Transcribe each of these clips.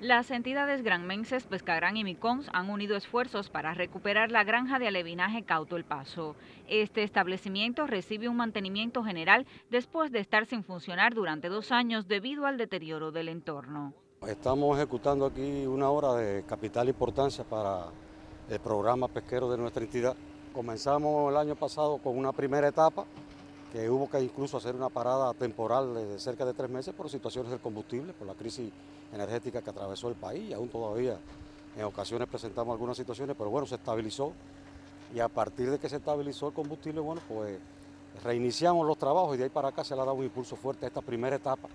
Las entidades granmenses Pescagrán y Micons han unido esfuerzos para recuperar la granja de alevinaje Cauto El Paso. Este establecimiento recibe un mantenimiento general después de estar sin funcionar durante dos años debido al deterioro del entorno. Estamos ejecutando aquí una hora de capital importancia para el programa pesquero de nuestra entidad. Comenzamos el año pasado con una primera etapa que hubo que incluso hacer una parada temporal de cerca de tres meses por situaciones del combustible, por la crisis energética que atravesó el país y aún todavía en ocasiones presentamos algunas situaciones, pero bueno, se estabilizó y a partir de que se estabilizó el combustible, bueno, pues reiniciamos los trabajos y de ahí para acá se le ha dado un impulso fuerte a esta primera etapa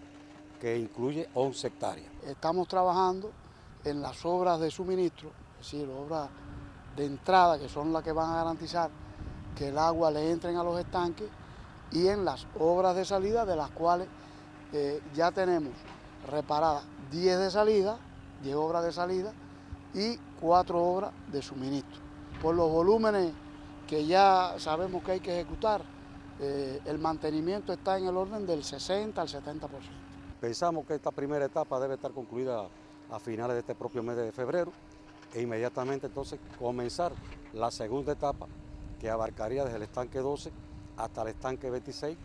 que incluye 11 hectáreas. Estamos trabajando en las obras de suministro, es decir, obras de entrada que son las que van a garantizar que el agua le entre a los estanques y en las obras de salida de las cuales eh, ya tenemos reparadas 10 de salida, 10 obras de salida y 4 obras de suministro. Por los volúmenes que ya sabemos que hay que ejecutar, eh, el mantenimiento está en el orden del 60 al 70%. Pensamos que esta primera etapa debe estar concluida a finales de este propio mes de febrero e inmediatamente entonces comenzar la segunda etapa que abarcaría desde el estanque 12 hasta el estanque 26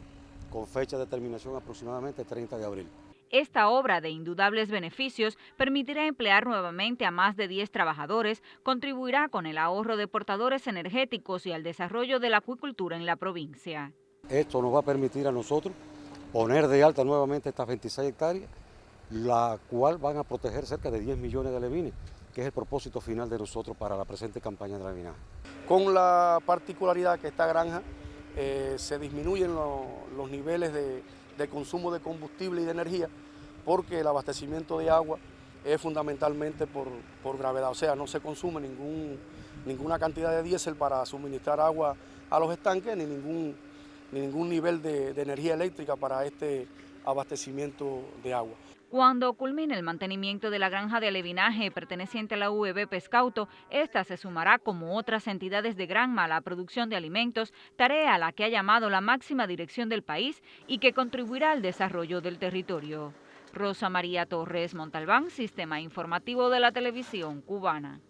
con fecha de terminación aproximadamente 30 de abril. Esta obra de indudables beneficios permitirá emplear nuevamente a más de 10 trabajadores, contribuirá con el ahorro de portadores energéticos y al desarrollo de la acuicultura en la provincia. Esto nos va a permitir a nosotros poner de alta nuevamente estas 26 hectáreas, la cual van a proteger cerca de 10 millones de levines, que es el propósito final de nosotros para la presente campaña de levinaje. Con la particularidad que esta granja eh, se disminuyen los niveles de, consumo de combustible y de energía porque el abastecimiento de agua es fundamentalmente por, gravedad, o sea, no se consume ningún, ninguna cantidad de diésel para suministrar agua a los estanques ni ningún, ni ningún nivel de energía eléctrica para este abastecimiento de agua. Cuando culmine el mantenimiento de la granja de alevinaje perteneciente a la UEB Pescauto, esta se sumará como otras entidades de Granma a la producción de alimentos, tarea a la que ha llamado la máxima dirección del país y que contribuirá al desarrollo del territorio. Rosa María Torres Montalbán, Sistema Informativo de la Televisión Cubana.